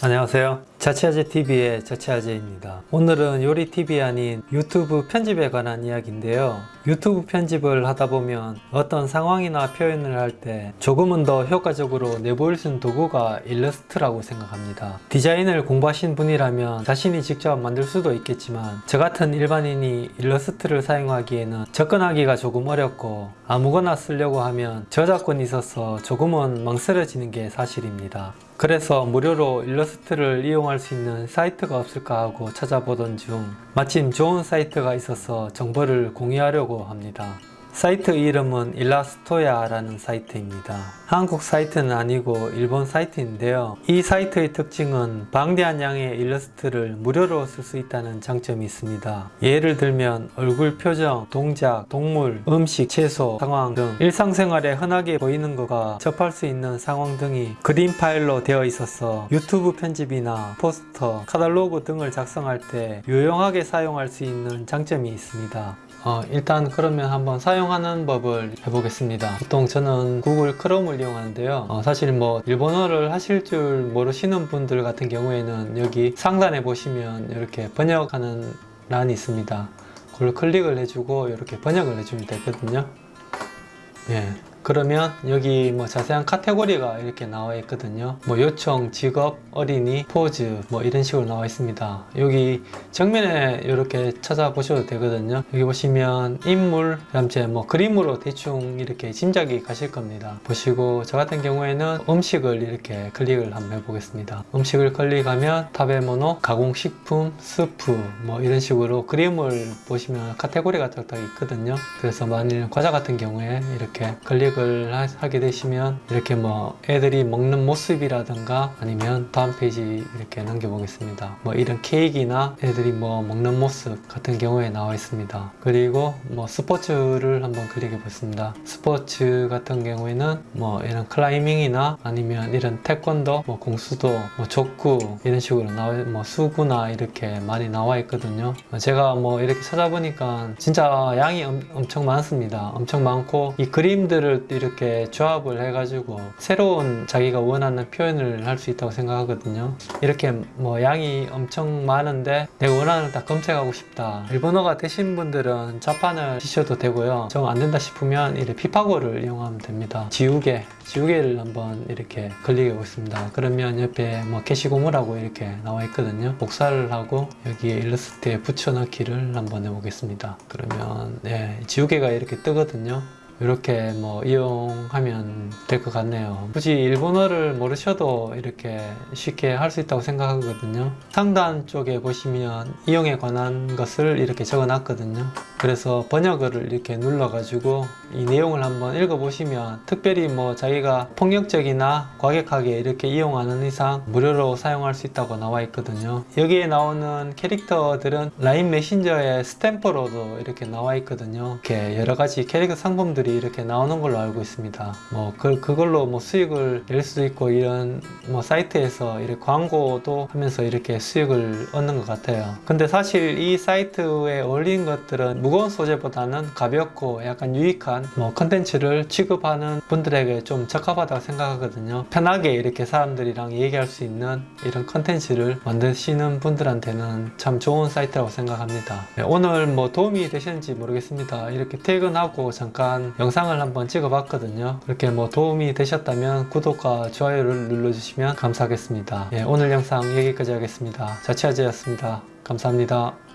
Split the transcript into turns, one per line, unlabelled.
안녕하세요. 자취아재TV의 자취아재입니다. 오늘은 요리TV 아닌 유튜브 편집에 관한 이야기인데요. 유튜브 편집을 하다 보면 어떤 상황이나 표현을 할 때 조금은 더 효과적으로 내보일 수 있는 도구가 일러스트라고 생각합니다. 디자인을 공부하신 분이라면 자신이 직접 만들 수도 있겠지만 저 같은 일반인이 일러스트를 사용하기에는 접근하기가 조금 어렵고 아무거나 쓰려고 하면 저작권이 있어서 조금은 망설여지는 게 사실입니다 그래서 무료로 일러스트를 이용할 수 있는 사이트가 없을까 하고 찾아보던 중 마침 좋은 사이트가 있어서 정보를 공유하려고 합니다. 사이트 이름은 이라스토야 라는 사이트입니다. 한국 사이트는 아니고 일본 사이트인데요. 이 사이트의 특징은 방대한 양의 일러스트를 무료로 쓸 수 있다는 장점이 있습니다. 예를 들면 얼굴 표정, 동작, 동물, 음식, 채소, 상황 등 일상생활에 흔하게 보이는 것과 접할 수 있는 상황 등이 그림 파일로 되어 있어서 유튜브 편집이나 포스터, 카탈로그 등을 작성할 때 유용하게 사용할 수 있는 장점이 있습니다. 어, 일단 그러면 한번 사용하는 법을 해보겠습니다. 보통 저는 구글 크롬을 이용하는데요. 어, 사실 뭐 일본어를 하실 줄 모르시는 분들 같은 경우에는 여기 상단에 보시면 이렇게 번역하는 란이 있습니다. 그걸 클릭을 해주고 이렇게 번역을 해주면 되거든요. 예. 그러면 여기 뭐 자세한 카테고리가 이렇게 나와 있거든요. 뭐 요청, 직업, 어린이, 포즈 뭐 이런 식으로 나와 있습니다. 여기 정면에 이렇게 찾아보셔도 되거든요. 여기 보시면 인물, 그다음에 뭐 그림으로 대충 이렇게 짐작이 가실 겁니다. 보시고 저 같은 경우에는 음식을 이렇게 클릭을 한번 해보겠습니다. 음식을 클릭하면 번호, 가공식품, 스프 뭐 이런 식으로 그림을 보시면 카테고리가 딱딱 있거든요. 그래서 만일 과자 같은 경우에 이렇게 클릭을 하게 되시면 이렇게 뭐 애들이 먹는 모습이라든가 아니면 다음 페이지 이렇게 넘겨보겠습니다. 뭐 이런 케이크나 애들이 뭐 먹는 모습 같은 경우에 나와 있습니다. 그리고 뭐 스포츠를 한번 클릭해 보겠습니다. 스포츠 같은 경우에는 뭐 이런 클라이밍이나 아니면 이런 태권도 뭐 공수도 뭐 족구 이런 식으로 나와 뭐 수구나 이렇게 많이 나와 있거든요. 제가 뭐 이렇게 찾아보니까 진짜 양이 엄, 엄청 많습니다. 엄청 많고 이 그림들을 이렇게 조합을 해가지고 새로운 자기가 원하는 표현을 할 수 있다고 생각하거든요. 이렇게 뭐 양이 엄청 많은데 내가 원하는 딱 검색하고 싶다. 일본어가 되신 분들은 자판을 치셔도 되고요. 정 안된다 싶으면 이렇게 피파고를 이용하면 됩니다. 지우개 지우개를 한번 이렇게 클릭해 보겠습니다. 그러면 옆에 뭐 게시고무라고 이렇게 나와 있거든요. 복사를 하고 여기에 일러스트에 붙여넣기를 한번 해보겠습니다. 그러면 네, 지우개가 이렇게 뜨거든요 이렇게 뭐 이용하면 될 것 같네요. 굳이 일본어를 모르셔도 이렇게 쉽게 할 수 있다고 생각하거든요. 상단 쪽에 보시면 이용에 관한 것을 이렇게 적어 놨거든요. 그래서 번역어를 이렇게 눌러 가지고 이 내용을 한번 읽어 보시면 특별히 뭐 자기가 폭력적이나 과격하게 이렇게 이용하는 이상 무료로 사용할 수 있다고 나와 있거든요. 여기에 나오는 캐릭터들은 라인 메신저의 스탬퍼로도 이렇게 나와 있거든요. 이렇게 여러 가지 캐릭터 상품들이 이렇게 나오는 걸로 알고 있습니다. 뭐 그, 그걸로 뭐 수익을 낼 수도 있고 이런 뭐 사이트에서 이렇게 광고도 하면서 이렇게 수익을 얻는 것 같아요. 근데 사실 이 사이트에 어울리는 것들은 무거운 소재보다는 가볍고 약간 유익한 뭐 컨텐츠를 취급하는 분들에게 좀 적합하다고 생각하거든요. 편하게 이렇게 사람들이랑 얘기할 수 있는 이런 컨텐츠를 만드시는 분들한테는 참 좋은 사이트라고 생각합니다. 네, 오늘 뭐 도움이 되셨는지 모르겠습니다. 이렇게 퇴근하고 잠깐 영상을 한번 찍어 봤거든요. 이렇게 뭐 도움이 되셨다면 구독과 좋아요를 눌러주시면 감사하겠습니다. 예, 오늘 영상 여기까지 하겠습니다. 자취아재였습니다. 감사합니다